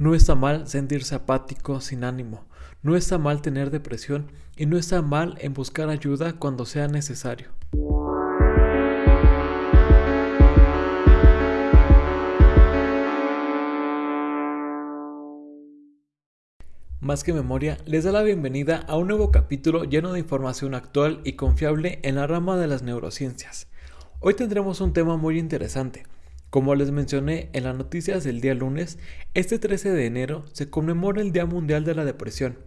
No está mal sentirse apático, sin ánimo. No está mal tener depresión y no está mal en buscar ayuda cuando sea necesario. Más que memoria, les da la bienvenida a un nuevo capítulo lleno de información actual y confiable en la rama de las neurociencias. Hoy tendremos un tema muy interesante, como les mencioné en las noticias del día lunes, este 13 de enero se conmemora el Día Mundial de la Depresión.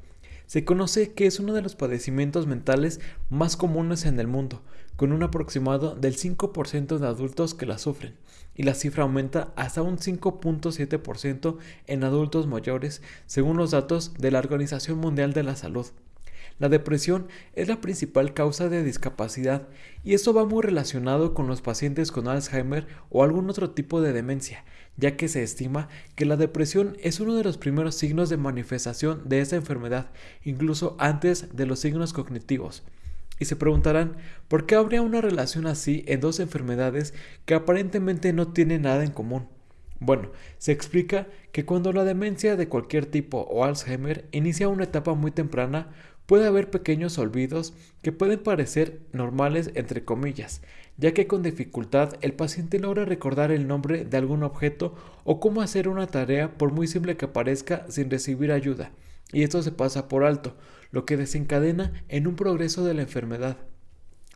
Se conoce que es uno de los padecimientos mentales más comunes en el mundo, con un aproximado del 5% de adultos que la sufren, y la cifra aumenta hasta un 5.7% en adultos mayores, según los datos de la Organización Mundial de la Salud. La depresión es la principal causa de discapacidad y esto va muy relacionado con los pacientes con Alzheimer o algún otro tipo de demencia, ya que se estima que la depresión es uno de los primeros signos de manifestación de esta enfermedad, incluso antes de los signos cognitivos. Y se preguntarán, ¿por qué habría una relación así en dos enfermedades que aparentemente no tienen nada en común? Bueno, se explica que cuando la demencia de cualquier tipo o Alzheimer inicia una etapa muy temprana, puede haber pequeños olvidos que pueden parecer normales entre comillas, ya que con dificultad el paciente logra recordar el nombre de algún objeto o cómo hacer una tarea por muy simple que parezca sin recibir ayuda, y esto se pasa por alto, lo que desencadena en un progreso de la enfermedad.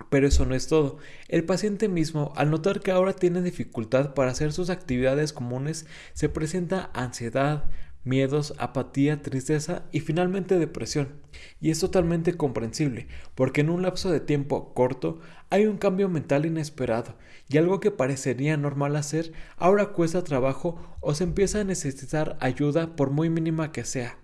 Pero eso no es todo. El paciente mismo, al notar que ahora tiene dificultad para hacer sus actividades comunes, se presenta ansiedad, miedos, apatía, tristeza y finalmente depresión. Y es totalmente comprensible, porque en un lapso de tiempo corto hay un cambio mental inesperado y algo que parecería normal hacer ahora cuesta trabajo o se empieza a necesitar ayuda por muy mínima que sea.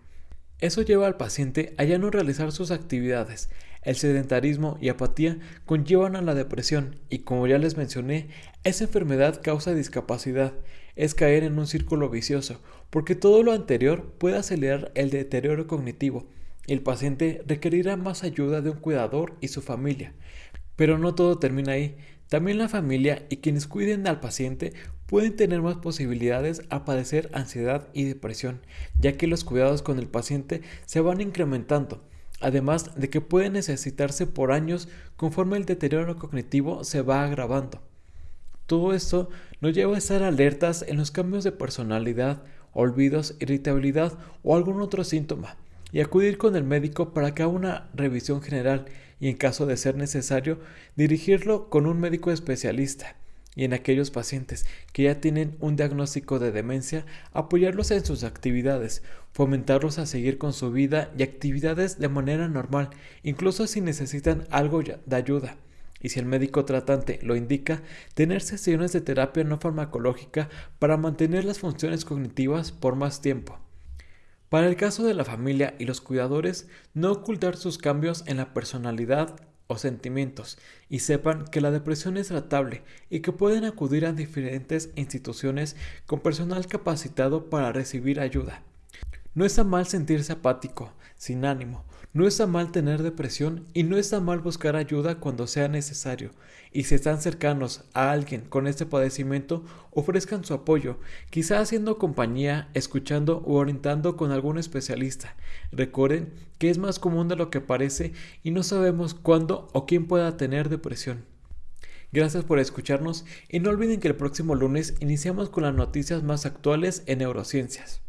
Eso lleva al paciente a ya no realizar sus actividades. El sedentarismo y apatía conllevan a la depresión y como ya les mencioné, esa enfermedad causa discapacidad es caer en un círculo vicioso, porque todo lo anterior puede acelerar el deterioro cognitivo. El paciente requerirá más ayuda de un cuidador y su familia. Pero no todo termina ahí. También la familia y quienes cuiden al paciente pueden tener más posibilidades a padecer ansiedad y depresión, ya que los cuidados con el paciente se van incrementando, además de que puede necesitarse por años conforme el deterioro cognitivo se va agravando. Todo esto nos lleva a estar alertas en los cambios de personalidad, olvidos, irritabilidad o algún otro síntoma y acudir con el médico para que haga una revisión general y en caso de ser necesario dirigirlo con un médico especialista y en aquellos pacientes que ya tienen un diagnóstico de demencia, apoyarlos en sus actividades, fomentarlos a seguir con su vida y actividades de manera normal, incluso si necesitan algo de ayuda y si el médico tratante lo indica, tener sesiones de terapia no farmacológica para mantener las funciones cognitivas por más tiempo. Para el caso de la familia y los cuidadores, no ocultar sus cambios en la personalidad o sentimientos y sepan que la depresión es tratable y que pueden acudir a diferentes instituciones con personal capacitado para recibir ayuda. No está mal sentirse apático, sin ánimo, no está mal tener depresión y no está mal buscar ayuda cuando sea necesario. Y si están cercanos a alguien con este padecimiento, ofrezcan su apoyo, quizá haciendo compañía, escuchando o orientando con algún especialista. Recuerden que es más común de lo que parece y no sabemos cuándo o quién pueda tener depresión. Gracias por escucharnos y no olviden que el próximo lunes iniciamos con las noticias más actuales en neurociencias.